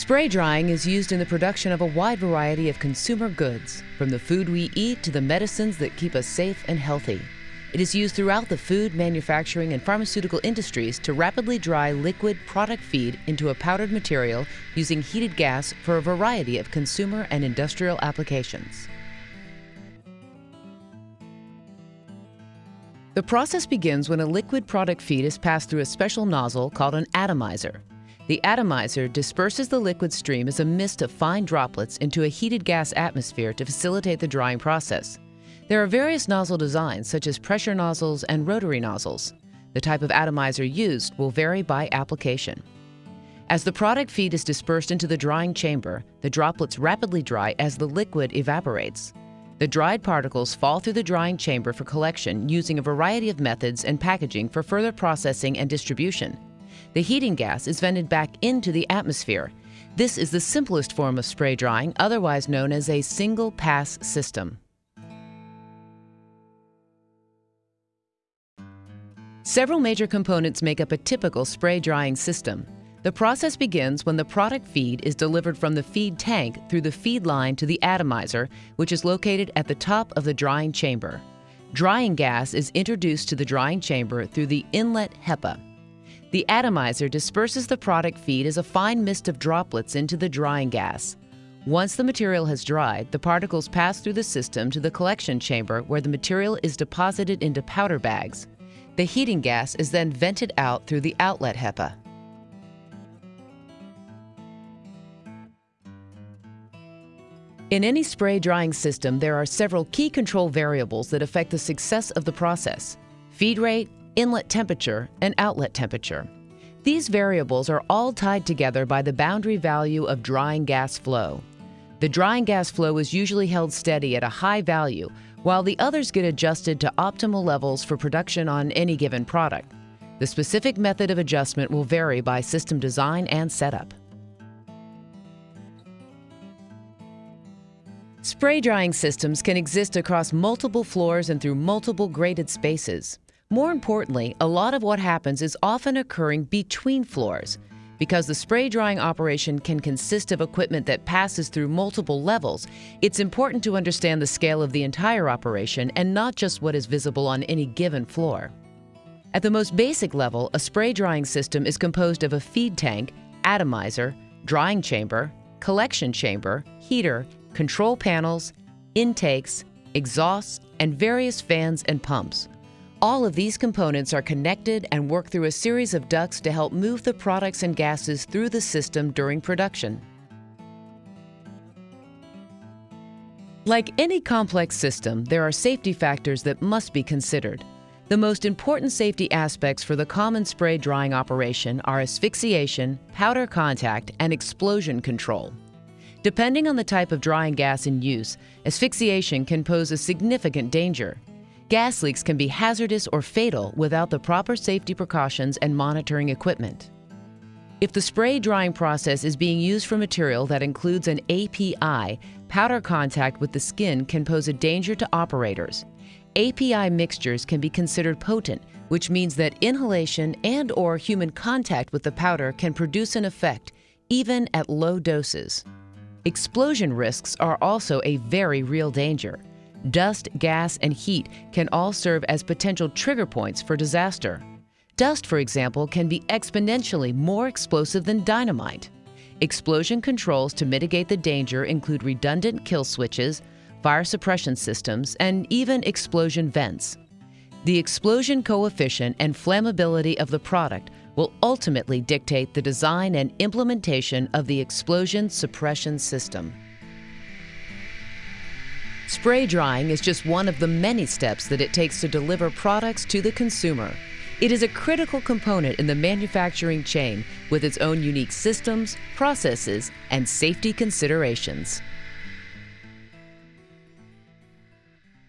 Spray drying is used in the production of a wide variety of consumer goods, from the food we eat to the medicines that keep us safe and healthy. It is used throughout the food, manufacturing, and pharmaceutical industries to rapidly dry liquid product feed into a powdered material using heated gas for a variety of consumer and industrial applications. The process begins when a liquid product feed is passed through a special nozzle called an atomizer. The atomizer disperses the liquid stream as a mist of fine droplets into a heated gas atmosphere to facilitate the drying process. There are various nozzle designs such as pressure nozzles and rotary nozzles. The type of atomizer used will vary by application. As the product feed is dispersed into the drying chamber, the droplets rapidly dry as the liquid evaporates. The dried particles fall through the drying chamber for collection using a variety of methods and packaging for further processing and distribution. The heating gas is vented back into the atmosphere. This is the simplest form of spray drying, otherwise known as a single pass system. Several major components make up a typical spray drying system. The process begins when the product feed is delivered from the feed tank through the feed line to the atomizer, which is located at the top of the drying chamber. Drying gas is introduced to the drying chamber through the inlet HEPA. The atomizer disperses the product feed as a fine mist of droplets into the drying gas. Once the material has dried, the particles pass through the system to the collection chamber where the material is deposited into powder bags. The heating gas is then vented out through the outlet HEPA. In any spray drying system, there are several key control variables that affect the success of the process. Feed rate, inlet temperature, and outlet temperature. These variables are all tied together by the boundary value of drying gas flow. The drying gas flow is usually held steady at a high value, while the others get adjusted to optimal levels for production on any given product. The specific method of adjustment will vary by system design and setup. Spray drying systems can exist across multiple floors and through multiple graded spaces. More importantly, a lot of what happens is often occurring between floors. Because the spray drying operation can consist of equipment that passes through multiple levels, it's important to understand the scale of the entire operation and not just what is visible on any given floor. At the most basic level, a spray drying system is composed of a feed tank, atomizer, drying chamber, collection chamber, heater, control panels, intakes, exhausts, and various fans and pumps. All of these components are connected and work through a series of ducts to help move the products and gases through the system during production. Like any complex system, there are safety factors that must be considered. The most important safety aspects for the common spray drying operation are asphyxiation, powder contact, and explosion control. Depending on the type of drying gas in use, asphyxiation can pose a significant danger. Gas leaks can be hazardous or fatal without the proper safety precautions and monitoring equipment. If the spray drying process is being used for material that includes an API, powder contact with the skin can pose a danger to operators. API mixtures can be considered potent, which means that inhalation and or human contact with the powder can produce an effect, even at low doses. Explosion risks are also a very real danger. Dust, gas, and heat can all serve as potential trigger points for disaster. Dust, for example, can be exponentially more explosive than dynamite. Explosion controls to mitigate the danger include redundant kill switches, fire suppression systems, and even explosion vents. The explosion coefficient and flammability of the product will ultimately dictate the design and implementation of the explosion suppression system. Spray drying is just one of the many steps that it takes to deliver products to the consumer. It is a critical component in the manufacturing chain with its own unique systems, processes, and safety considerations.